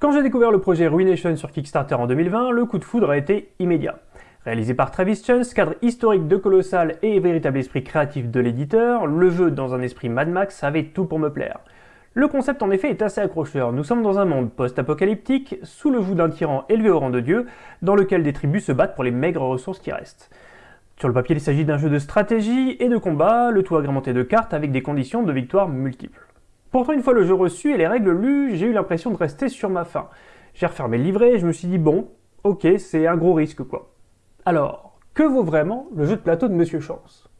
Quand j'ai découvert le projet Ruination sur Kickstarter en 2020, le coup de foudre a été immédiat. Réalisé par Travis Chance, cadre historique de Colossal et véritable esprit créatif de l'éditeur, le jeu dans un esprit Mad Max avait tout pour me plaire. Le concept en effet est assez accrocheur, nous sommes dans un monde post-apocalyptique, sous le joug d'un tyran élevé au rang de dieu, dans lequel des tribus se battent pour les maigres ressources qui restent. Sur le papier, il s'agit d'un jeu de stratégie et de combat, le tout agrémenté de cartes avec des conditions de victoire multiples. Pourtant, une fois le jeu reçu et les règles lues, j'ai eu l'impression de rester sur ma faim. J'ai refermé le livret et je me suis dit, bon, ok, c'est un gros risque quoi. Alors, que vaut vraiment le jeu de plateau de Monsieur Chance?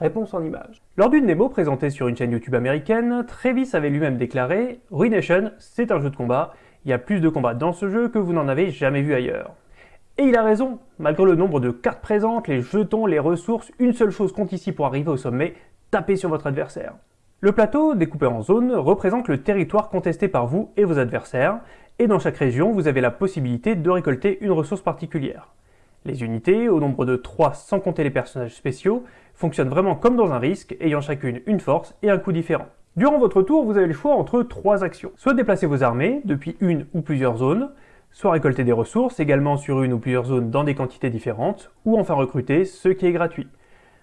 Réponse en image. Lors d'une démo présentée sur une chaîne YouTube américaine, Travis avait lui-même déclaré « Ruination, c'est un jeu de combat, il y a plus de combats dans ce jeu que vous n'en avez jamais vu ailleurs. » Et il a raison, malgré le nombre de cartes présentes, les jetons, les ressources, une seule chose compte ici pour arriver au sommet, taper sur votre adversaire. Le plateau, découpé en zones, représente le territoire contesté par vous et vos adversaires, et dans chaque région, vous avez la possibilité de récolter une ressource particulière. Les unités, au nombre de 3 sans compter les personnages spéciaux, fonctionnent vraiment comme dans un risque, ayant chacune une force et un coup différent. Durant votre tour, vous avez le choix entre trois actions. Soit déplacer vos armées depuis une ou plusieurs zones, soit récolter des ressources également sur une ou plusieurs zones dans des quantités différentes, ou enfin recruter, ce qui est gratuit.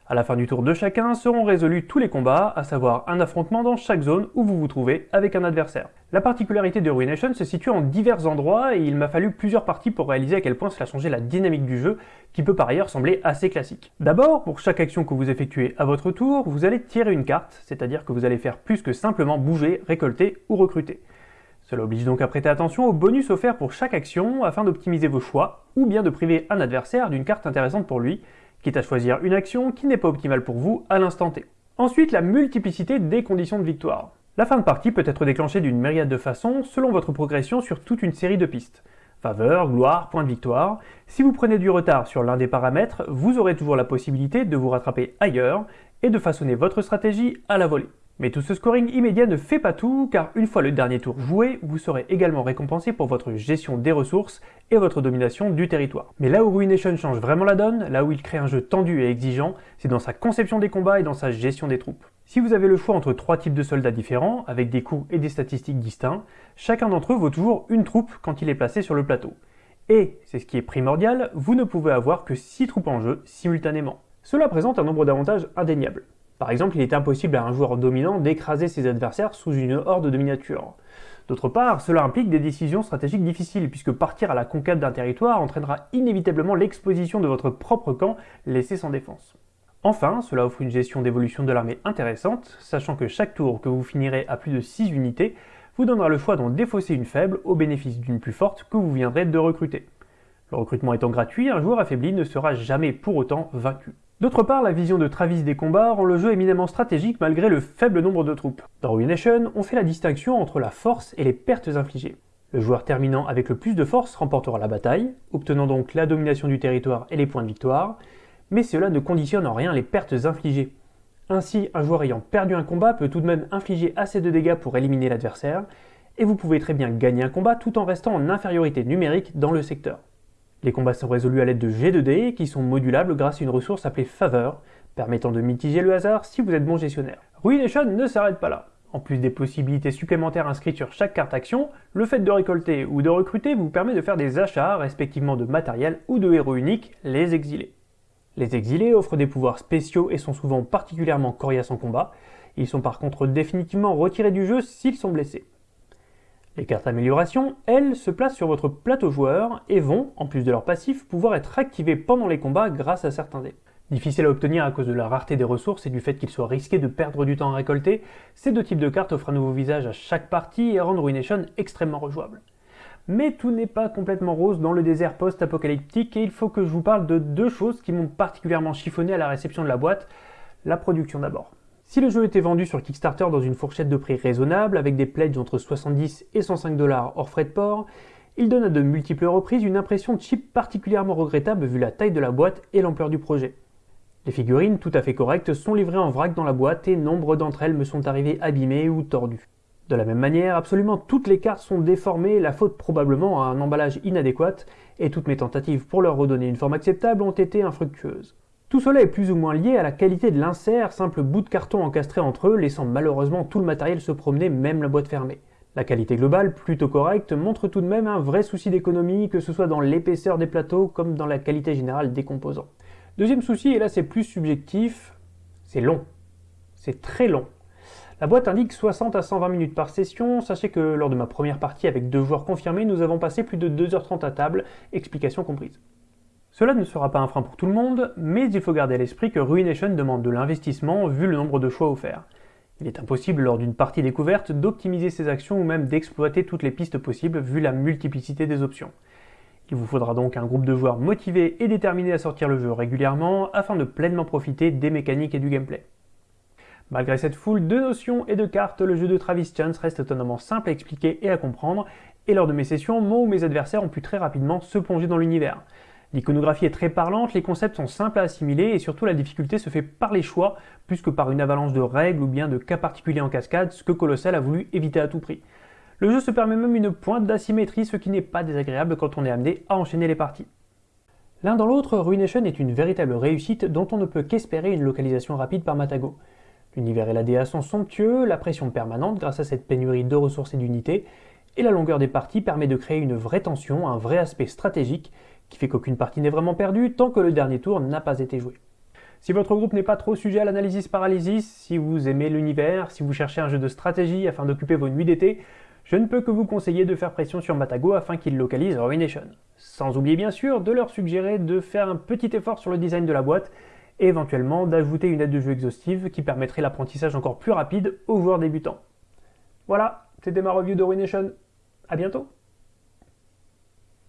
À la fin du tour de chacun seront résolus tous les combats, à savoir un affrontement dans chaque zone où vous vous trouvez avec un adversaire. La particularité de Ruination se situe en divers endroits et il m'a fallu plusieurs parties pour réaliser à quel point cela changeait la dynamique du jeu, qui peut par ailleurs sembler assez classique. D'abord, pour chaque action que vous effectuez à votre tour, vous allez tirer une carte, c'est-à-dire que vous allez faire plus que simplement bouger, récolter ou recruter. Cela oblige donc à prêter attention aux bonus offerts pour chaque action afin d'optimiser vos choix, ou bien de priver un adversaire d'une carte intéressante pour lui, quitte à choisir une action qui n'est pas optimale pour vous à l'instant T. Ensuite, la multiplicité des conditions de victoire. La fin de partie peut être déclenchée d'une myriade de façons selon votre progression sur toute une série de pistes. Faveur, gloire, point de victoire. Si vous prenez du retard sur l'un des paramètres, vous aurez toujours la possibilité de vous rattraper ailleurs et de façonner votre stratégie à la volée. Mais tout ce scoring immédiat ne fait pas tout, car une fois le dernier tour joué, vous serez également récompensé pour votre gestion des ressources et votre domination du territoire. Mais là où Ruination change vraiment la donne, là où il crée un jeu tendu et exigeant, c'est dans sa conception des combats et dans sa gestion des troupes. Si vous avez le choix entre trois types de soldats différents, avec des coûts et des statistiques distincts, chacun d'entre eux vaut toujours une troupe quand il est placé sur le plateau. Et, c'est ce qui est primordial, vous ne pouvez avoir que 6 troupes en jeu simultanément. Cela présente un nombre d'avantages indéniables. Par exemple, il est impossible à un joueur dominant d'écraser ses adversaires sous une horde de miniatures. D'autre part, cela implique des décisions stratégiques difficiles, puisque partir à la conquête d'un territoire entraînera inévitablement l'exposition de votre propre camp laissé sans défense. Enfin, cela offre une gestion d'évolution de l'armée intéressante, sachant que chaque tour que vous finirez à plus de 6 unités vous donnera le choix d'en défausser une faible au bénéfice d'une plus forte que vous viendrez de recruter. Le recrutement étant gratuit, un joueur affaibli ne sera jamais pour autant vaincu. D'autre part, la vision de Travis des combats rend le jeu éminemment stratégique malgré le faible nombre de troupes. Dans Ruination, on fait la distinction entre la force et les pertes infligées. Le joueur terminant avec le plus de force remportera la bataille, obtenant donc la domination du territoire et les points de victoire, mais cela ne conditionne en rien les pertes infligées. Ainsi, un joueur ayant perdu un combat peut tout de même infliger assez de dégâts pour éliminer l'adversaire, et vous pouvez très bien gagner un combat tout en restant en infériorité numérique dans le secteur. Les combats sont résolus à l'aide de G2D qui sont modulables grâce à une ressource appelée Faveur, permettant de mitiger le hasard si vous êtes bon gestionnaire. Ruination ne s'arrête pas là. En plus des possibilités supplémentaires inscrites sur chaque carte action, le fait de récolter ou de recruter vous permet de faire des achats, respectivement de matériel ou de héros uniques, les exilés. Les exilés offrent des pouvoirs spéciaux et sont souvent particulièrement coriaces en combat, ils sont par contre définitivement retirés du jeu s'ils sont blessés. Les cartes amélioration, elles, se placent sur votre plateau joueur et vont, en plus de leur passif, pouvoir être activées pendant les combats grâce à certains dés. Difficile à obtenir à cause de la rareté des ressources et du fait qu'il soit risqué de perdre du temps à récolter, ces deux types de cartes offrent un nouveau visage à chaque partie et rendent Ruination extrêmement rejouable. Mais tout n'est pas complètement rose dans le désert post-apocalyptique et il faut que je vous parle de deux choses qui m'ont particulièrement chiffonné à la réception de la boîte. La production d'abord. Si le jeu était vendu sur Kickstarter dans une fourchette de prix raisonnable, avec des pledges entre 70 et 105 dollars hors frais de port, il donne à de multiples reprises une impression cheap particulièrement regrettable vu la taille de la boîte et l'ampleur du projet. Les figurines, tout à fait correctes, sont livrées en vrac dans la boîte et nombre d'entre elles me sont arrivées abîmées ou tordues. De la même manière, absolument toutes les cartes sont déformées, la faute probablement à un emballage inadéquat, et toutes mes tentatives pour leur redonner une forme acceptable ont été infructueuses. Tout cela est plus ou moins lié à la qualité de l'insert, simple bout de carton encastré entre eux, laissant malheureusement tout le matériel se promener, même la boîte fermée. La qualité globale, plutôt correcte, montre tout de même un vrai souci d'économie, que ce soit dans l'épaisseur des plateaux comme dans la qualité générale des composants. Deuxième souci, et là c'est plus subjectif, c'est long. C'est très long. La boîte indique 60 à 120 minutes par session, sachez que lors de ma première partie avec deux joueurs confirmés, nous avons passé plus de 2h30 à table, explication comprise. Cela ne sera pas un frein pour tout le monde, mais il faut garder à l'esprit que Ruination demande de l'investissement vu le nombre de choix offerts. Il est impossible lors d'une partie découverte d'optimiser ses actions ou même d'exploiter toutes les pistes possibles vu la multiplicité des options. Il vous faudra donc un groupe de joueurs motivés et déterminés à sortir le jeu régulièrement afin de pleinement profiter des mécaniques et du gameplay. Malgré cette foule de notions et de cartes, le jeu de Travis Chance reste étonnamment simple à expliquer et à comprendre, et lors de mes sessions, moi ou mes adversaires ont pu très rapidement se plonger dans l'univers. L'iconographie est très parlante, les concepts sont simples à assimiler et surtout la difficulté se fait par les choix plus que par une avalanche de règles ou bien de cas particuliers en cascade, ce que Colossal a voulu éviter à tout prix. Le jeu se permet même une pointe d'asymétrie, ce qui n'est pas désagréable quand on est amené à enchaîner les parties. L'un dans l'autre, Ruination est une véritable réussite dont on ne peut qu'espérer une localisation rapide par Matago. L'univers et la DA sont somptueux, la pression permanente grâce à cette pénurie de ressources et d'unités, et la longueur des parties permet de créer une vraie tension, un vrai aspect stratégique qui fait qu'aucune partie n'est vraiment perdue tant que le dernier tour n'a pas été joué. Si votre groupe n'est pas trop sujet à l'analysis paralysis, si vous aimez l'univers, si vous cherchez un jeu de stratégie afin d'occuper vos nuits d'été, je ne peux que vous conseiller de faire pression sur Matago afin qu'il localise Ruination. Sans oublier bien sûr de leur suggérer de faire un petit effort sur le design de la boîte et éventuellement d'ajouter une aide de jeu exhaustive qui permettrait l'apprentissage encore plus rapide aux joueurs débutants. Voilà, c'était ma review de Ruination. A bientôt